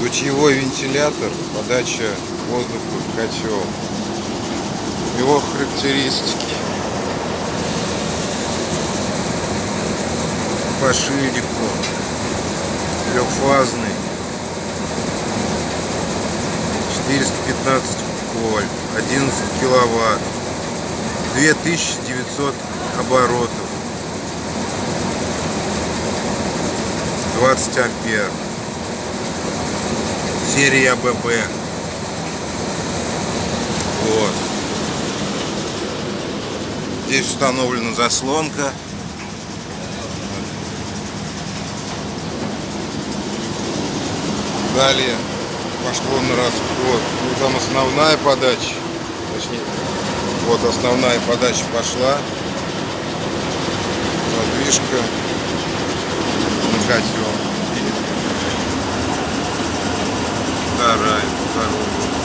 Дутьевой вентилятор, подача воздуха в котел. Его характеристики. По ширику. Трехфазный. 415 вольт. 11 киловатт. 2900 оборотов. 20 ампер серия ББ вот. Здесь установлена заслонка. Далее пошло на расход. Ну, там основная подача точнее вот основная подача пошла задвижка на котел вторая, второй.